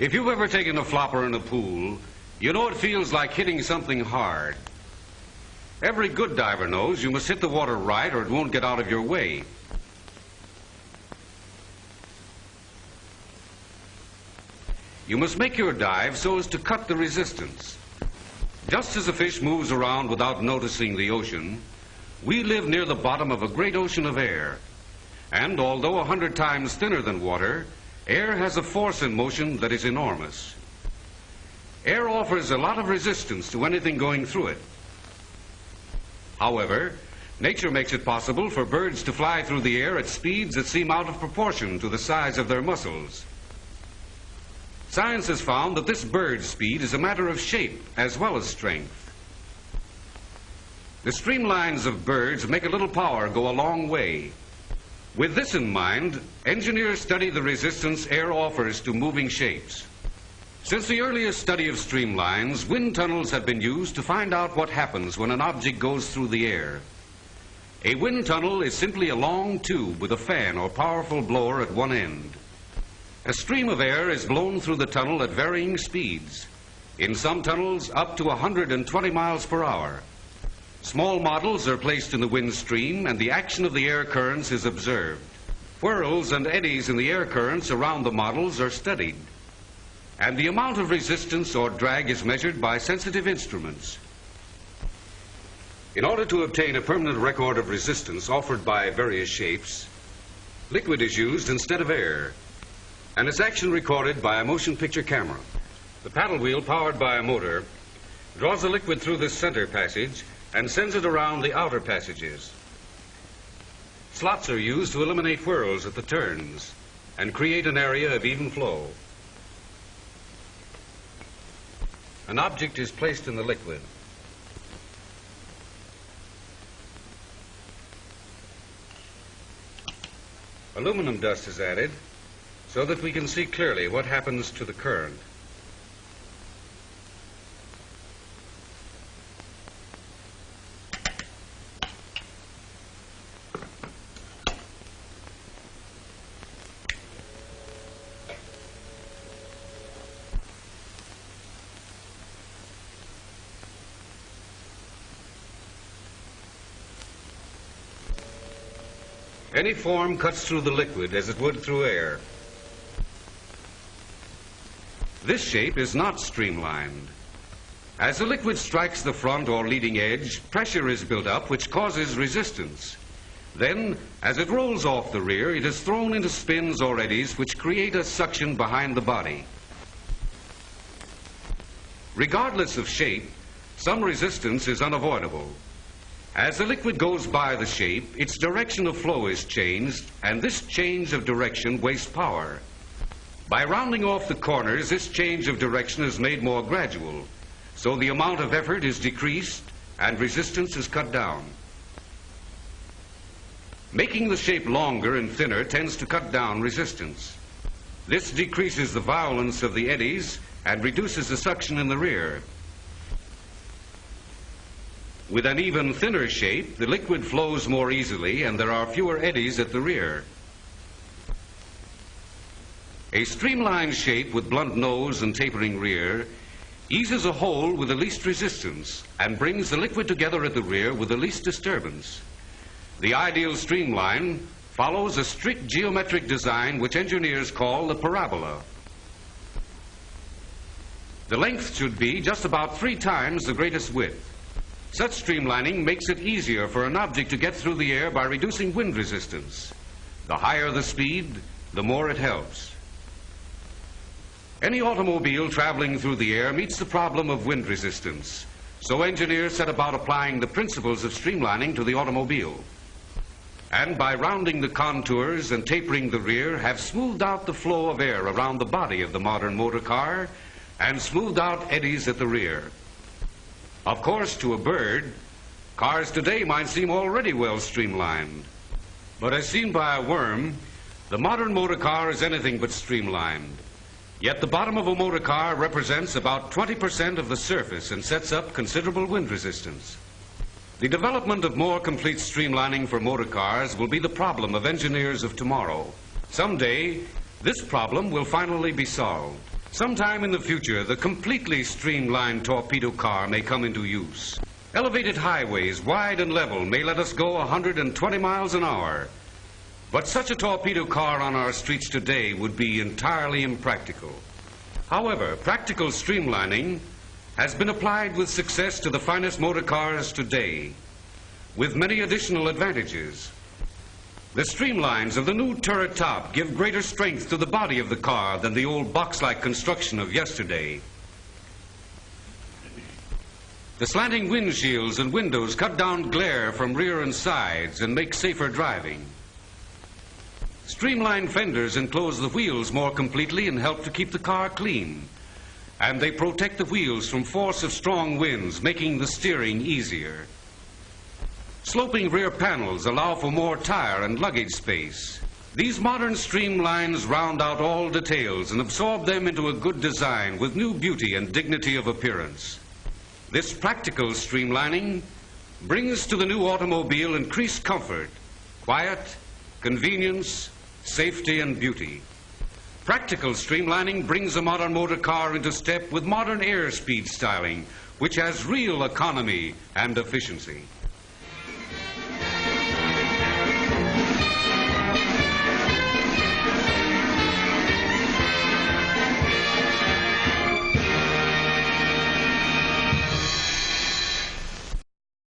If you've ever taken a flopper in a pool, you know it feels like hitting something hard. Every good diver knows you must hit the water right or it won't get out of your way. You must make your dive so as to cut the resistance. Just as a fish moves around without noticing the ocean, we live near the bottom of a great ocean of air. And although a hundred times thinner than water, air has a force in motion that is enormous. Air offers a lot of resistance to anything going through it. However, nature makes it possible for birds to fly through the air at speeds that seem out of proportion to the size of their muscles. Science has found that this bird speed is a matter of shape as well as strength. The streamlines of birds make a little power go a long way. With this in mind, engineers study the resistance air offers to moving shapes. Since the earliest study of streamlines, wind tunnels have been used to find out what happens when an object goes through the air. A wind tunnel is simply a long tube with a fan or powerful blower at one end. A stream of air is blown through the tunnel at varying speeds. In some tunnels, up to 120 miles per hour. Small models are placed in the wind stream and the action of the air currents is observed. Whirls and eddies in the air currents around the models are studied. And the amount of resistance or drag is measured by sensitive instruments. In order to obtain a permanent record of resistance offered by various shapes, liquid is used instead of air and its action recorded by a motion picture camera. The paddle wheel, powered by a motor, draws the liquid through this center passage and sends it around the outer passages. Slots are used to eliminate whirls at the turns and create an area of even flow. An object is placed in the liquid. Aluminum dust is added so that we can see clearly what happens to the current. Any form cuts through the liquid as it would through air. This shape is not streamlined. As the liquid strikes the front or leading edge, pressure is built up which causes resistance. Then, as it rolls off the rear, it is thrown into spins or eddies which create a suction behind the body. Regardless of shape, some resistance is unavoidable. As the liquid goes by the shape, its direction of flow is changed, and this change of direction wastes power. By rounding off the corners, this change of direction is made more gradual, so the amount of effort is decreased and resistance is cut down. Making the shape longer and thinner tends to cut down resistance. This decreases the violence of the eddies and reduces the suction in the rear. With an even thinner shape, the liquid flows more easily and there are fewer eddies at the rear. A streamlined shape with blunt nose and tapering rear eases a hole with the least resistance and brings the liquid together at the rear with the least disturbance. The ideal streamline follows a strict geometric design which engineers call the parabola. The length should be just about three times the greatest width. Such streamlining makes it easier for an object to get through the air by reducing wind resistance. The higher the speed, the more it helps. Any automobile traveling through the air meets the problem of wind resistance. So engineers set about applying the principles of streamlining to the automobile. And by rounding the contours and tapering the rear, have smoothed out the flow of air around the body of the modern motor car and smoothed out eddies at the rear. Of course, to a bird, cars today might seem already well streamlined. But as seen by a worm, the modern motor car is anything but streamlined. Yet the bottom of a motor car represents about 20% of the surface and sets up considerable wind resistance. The development of more complete streamlining for motor cars will be the problem of engineers of tomorrow. Someday, this problem will finally be solved. Sometime in the future, the completely streamlined torpedo car may come into use. Elevated highways, wide and level, may let us go 120 miles an hour. But such a torpedo car on our streets today would be entirely impractical. However, practical streamlining has been applied with success to the finest motor cars today, with many additional advantages. The streamlines of the new turret top give greater strength to the body of the car than the old box-like construction of yesterday. The slanting windshields and windows cut down glare from rear and sides and make safer driving. Streamlined fenders enclose the wheels more completely and help to keep the car clean. And they protect the wheels from force of strong winds, making the steering easier. Sloping rear panels allow for more tire and luggage space. These modern streamlines round out all details and absorb them into a good design with new beauty and dignity of appearance. This practical streamlining brings to the new automobile increased comfort, quiet, convenience, safety, and beauty. Practical streamlining brings a modern motor car into step with modern airspeed styling, which has real economy and efficiency.